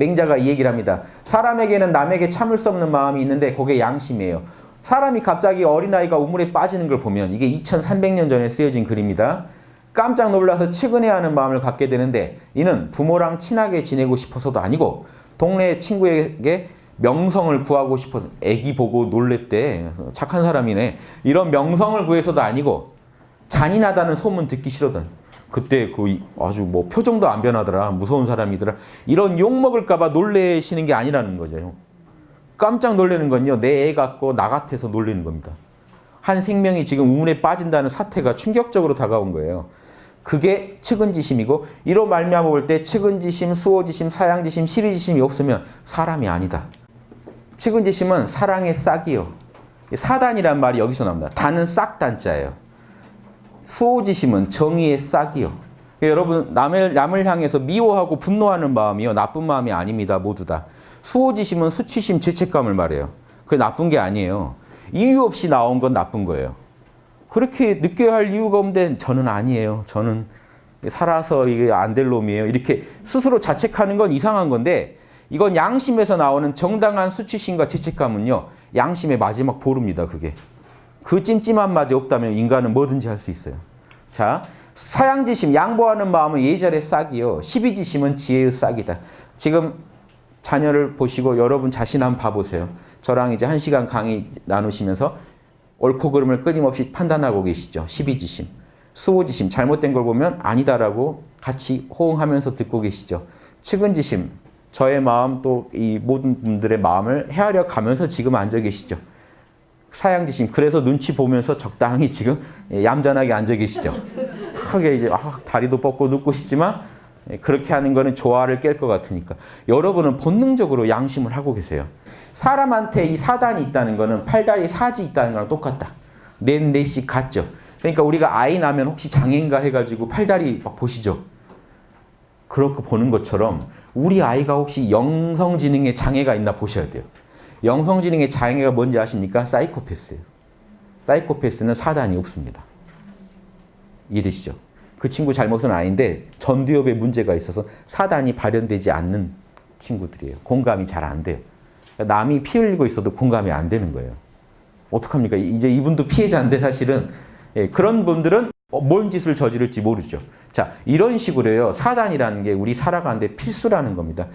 맹자가 이 얘기를 합니다. 사람에게는 남에게 참을 수 없는 마음이 있는데 그게 양심이에요. 사람이 갑자기 어린아이가 우물에 빠지는 걸 보면 이게 2300년 전에 쓰여진 글입니다. 깜짝 놀라서 측은해하는 마음을 갖게 되는데 이는 부모랑 친하게 지내고 싶어서도 아니고 동네 친구에게 명성을 구하고 싶어서 애기 보고 놀랬대. 착한 사람이네. 이런 명성을 구해서도 아니고 잔인하다는 소문 듣기 싫어든. 그때 그 아주 뭐 표정도 안 변하더라. 무서운 사람이더라. 이런 욕 먹을까봐 놀래시는 게 아니라는 거죠. 깜짝 놀라는 건요. 내 애 같고 나 같아서 놀라는 겁니다. 한 생명이 지금 우물에 빠진다는 사태가 충격적으로 다가온 거예요. 그게 측은지심이고 이로 말미암아 볼 때 측은지심, 수호지심, 사양지심, 시비지심이 없으면 사람이 아니다. 측은지심은 사랑의 싹이요. 사단이란 말이 여기서 나옵니다. 단은 싹 단자예요. 수호지심은 정의의 싹이요. 여러분 남을, 남을 향해서 미워하고 분노하는 마음이요. 나쁜 마음이 아닙니다. 모두 다. 수호지심은 수치심, 죄책감을 말해요. 그게 나쁜 게 아니에요. 이유 없이 나온 건 나쁜 거예요. 그렇게 느껴야 할 이유가 없는데 저는 아니에요. 저는 살아서 이게 안 될 놈이에요. 이렇게 스스로 자책하는 건 이상한 건데 이건 양심에서 나오는 정당한 수치심과 죄책감은요. 양심의 마지막 보루입니다. 그게. 그 맛이 없다면 인간은 뭐든지 할 수 있어요. 자, 사양지심, 양보하는 마음은 예절의 싹이요. 시비지심은 지혜의 싹이다. 지금 자녀를 보시고 여러분 자신 한번 봐보세요. 저랑 이제 한 시간 강의 나누시면서 옳고 그름을 끊임없이 판단하고 계시죠. 시비지심, 수호지심, 잘못된 걸 보면 아니다라고 같이 호응하면서 듣고 계시죠. 측은지심, 저의 마음 또 이 모든 분들의 마음을 헤아려 가면서 지금 앉아 계시죠. 사양지심, 그래서 눈치 보면서 적당히 지금 얌전하게 앉아 계시죠. 크게 이제 아, 다리도 뻗고 눕고 싶지만 그렇게 하는 거는 조화를 깰 것 같으니까 여러분은 본능적으로 양심을 하고 계세요. 사람한테 이 사단이 있다는 거는 팔다리 사지 있다는 거랑 똑같다. 넷, 넷씩 같죠. 그러니까 우리가 아이 나면 혹시 장애인가 해가지고 팔다리 막 보시죠. 그렇게 보는 것처럼 우리 아이가 혹시 영성지능에 장애가 있나 보셔야 돼요. 영성지능의 장애가 뭔지 아십니까? 사이코패스예요. 사이코패스는 사단이 없습니다. 이해되시죠? 그 친구 잘못은 아닌데 전두엽에 문제가 있어서 사단이 발현되지 않는 친구들이에요. 공감이 잘 안 돼요. 그러니까 남이 피 흘리고 있어도 공감이 안 되는 거예요. 어떡합니까? 이제 이분도 피해자인데 사실은 예, 그런 분들은 뭔 짓을 저지를지 모르죠. 자, 이런 식으로요. 사단이라는 게 우리 살아가는데 필수라는 겁니다.